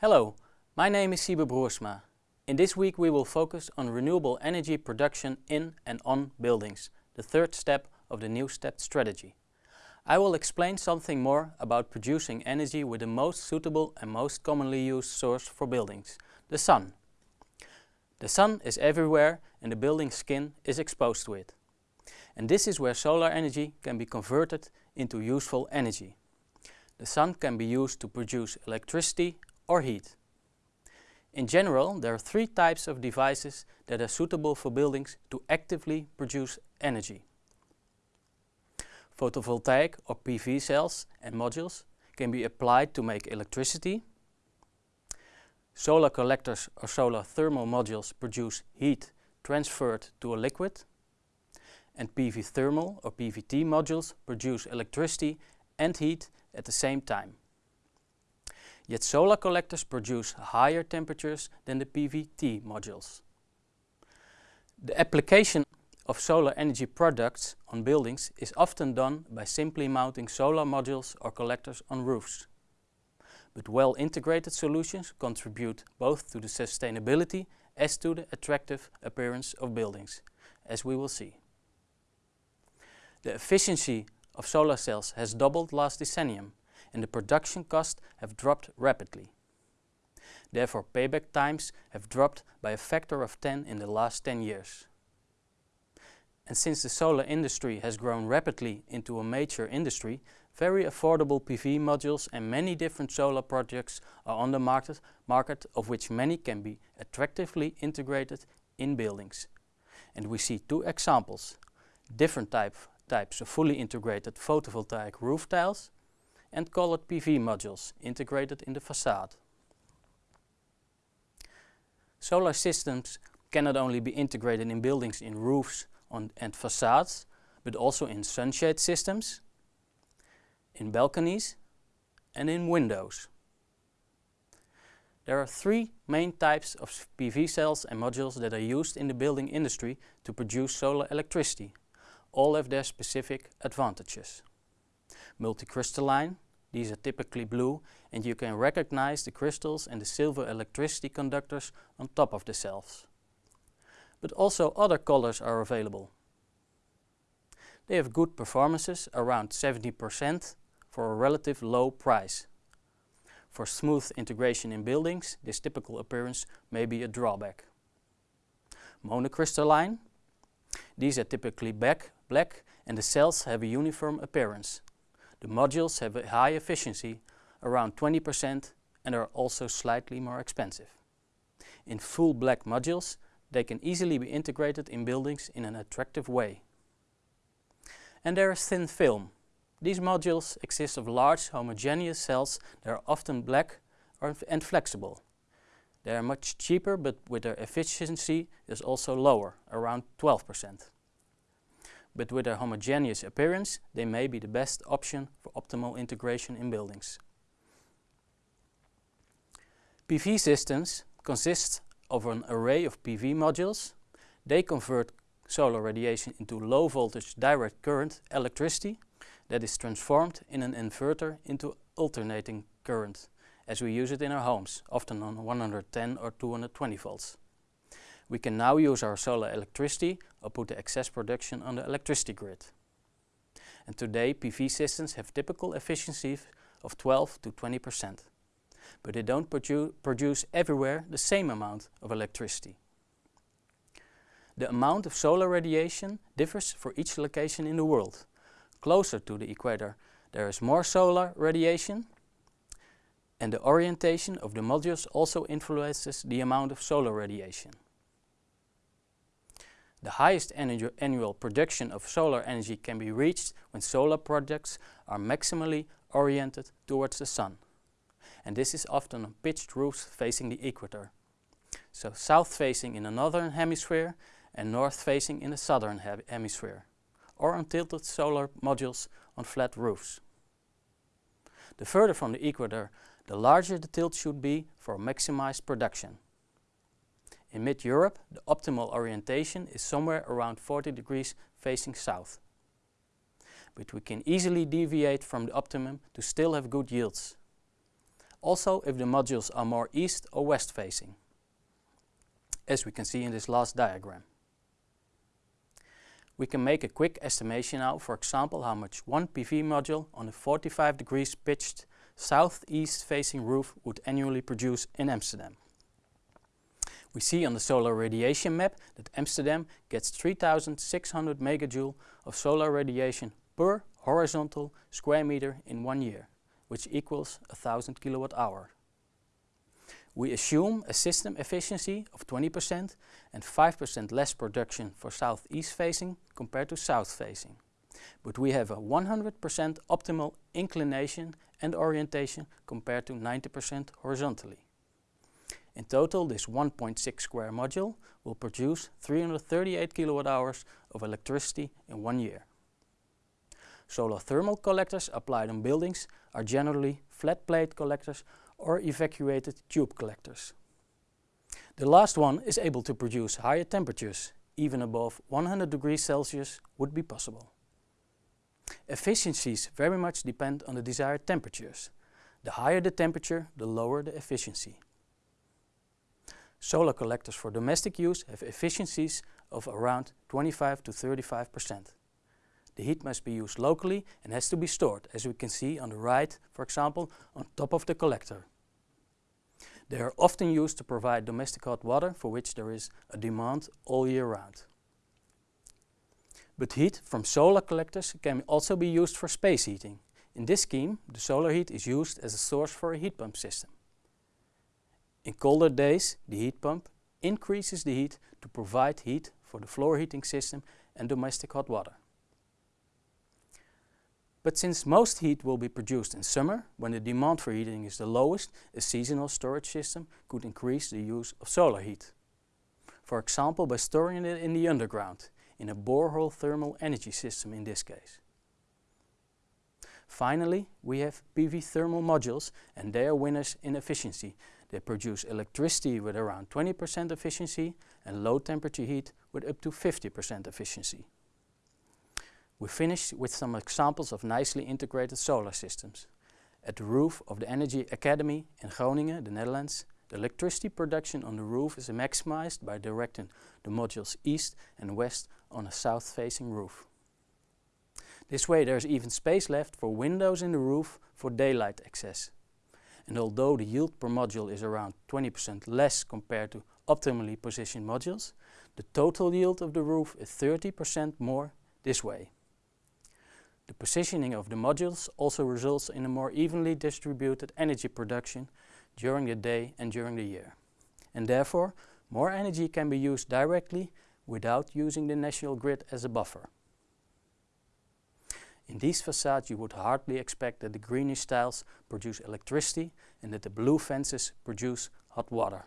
Hello, my name is Siebe Broersma. In this week we will focus on renewable energy production in and on buildings, the third step of the New Stepped Strategy. I will explain something more about producing energy with the most suitable and most commonly used source for buildings, the sun. The sun is everywhere and the building skin is exposed to it. And this is where solar energy can be converted into useful energy. The sun can be used to produce electricity or heat. In general, there are three types of devices that are suitable for buildings to actively produce energy. Photovoltaic or PV cells and modules can be applied to make electricity. Solar collectors or solar thermal modules produce heat transferred to a liquid. And PV thermal or PVT modules produce electricity and heat at the same time. Yet solar collectors produce higher temperatures than the PVT modules. The application of solar energy products on buildings is often done by simply mounting solar modules or collectors on roofs. But well-integrated solutions contribute both to the sustainability as to the attractive appearance of buildings, as we will see. The efficiency of solar cells has doubled last decennium and the production costs have dropped rapidly. Therefore payback times have dropped by a factor of 10 in the last 10 years. And since the solar industry has grown rapidly into a major industry, very affordable PV modules and many different solar projects are on the market, market of which many can be attractively integrated in buildings. And we see two examples, different type, types of fully integrated photovoltaic roof tiles and colored PV modules integrated in the facade. Solar systems cannot only be integrated in buildings in roofs and facades, but also in sunshade systems, in balconies and in windows. There are three main types of PV cells and modules that are used in the building industry to produce solar electricity. All have their specific advantages. Multicrystalline, these are typically blue and you can recognize the crystals and the silver electricity conductors on top of the cells but also other colors are available. They have good performances, around 70% for a relative low price. For smooth integration in buildings, this typical appearance may be a drawback. Monocrystalline. These are typically black, black and the cells have a uniform appearance. The modules have a high efficiency, around 20% and are also slightly more expensive. In full black modules, they can easily be integrated in buildings in an attractive way. And there is thin film. These modules exist of large homogeneous cells that are often black and flexible. They are much cheaper but with their efficiency is also lower, around 12%. But with their homogeneous appearance, they may be the best option for optimal integration in buildings. PV systems consist of an array of PV modules. They convert solar radiation into low voltage direct current electricity that is transformed in an inverter into alternating current as we use it in our homes, often on 110 or 220 volts. We can now use our solar electricity or put the excess production on the electricity grid. And today PV systems have typical efficiencies of 12 to 20 percent but they don't produ produce everywhere the same amount of electricity. The amount of solar radiation differs for each location in the world. Closer to the equator there is more solar radiation and the orientation of the modules also influences the amount of solar radiation. The highest annual production of solar energy can be reached when solar projects are maximally oriented towards the sun and this is often on pitched roofs facing the equator. So south facing in the northern hemisphere and north facing in the southern hemisphere, or on tilted solar modules on flat roofs. The further from the equator, the larger the tilt should be for maximized production. In mid-Europe, the optimal orientation is somewhere around 40 degrees facing south. But we can easily deviate from the optimum to still have good yields. also if the modules are more east or west facing, as we can see in this last diagram. We can make a quick estimation now, for example, how much one PV module on a 45 degrees pitched southeast facing roof would annually produce in Amsterdam. We see on the solar radiation map that Amsterdam gets 3600 megajoule of solar radiation per horizontal square meter in one year, which equals 1000 kilowatt hour. We assume a system efficiency of 20% and 5% less production for southeast facing compared to south facing. But we have a 100% optimal inclination and orientation compared to 90% horizontally. In total, this 1.6 square module will produce 338 kilowatt hours of electricity in one year. Solar thermal collectors applied on buildings are generally flat plate collectors or evacuated tube collectors. The last one is able to produce higher temperatures, even above 100 degrees Celsius would be possible. Efficiencies very much depend on the desired temperatures. The higher the temperature, the lower the efficiency. Solar collectors for domestic use have efficiencies of around 25 to 35%. The heat must be used locally and has to be stored, as we can see on the right, for example, on top of the collector. They are often used to provide domestic hot water for which there is a demand all year round. But heat from solar collectors can also be used for space heating. In this scheme, the solar heat is used as a source for a heat pump system. In colder days, the heat pump increases the heat to provide heat for the floor heating system and domestic hot water. But since most heat will be produced in summer, when the demand for heating is the lowest, a seasonal storage system could increase the use of solar heat. For example, by storing it in the underground, in a borehole thermal energy system in this case. Finally, we have PV thermal modules and they are winners in efficiency they produce electricity with around 20% efficiency and low temperature heat with up to 50% efficiency. We finish with some examples of nicely integrated solar systems. At the roof of the Energy Academy in Groningen, the Netherlands, the electricity production on the roof is maximized by directing the modules east and west on a south-facing roof. This way there is even space left for windows in the roof for daylight access and although the yield per module is around 20% less compared to optimally positioned modules, the total yield of the roof is 30% more this way. The positioning of the modules also results in a more evenly distributed energy production during the day and during the year. And therefore, more energy can be used directly without using the national grid as a buffer. In these facades you would hardly expect that the greenish tiles produce electricity and that the blue fences produce hot water.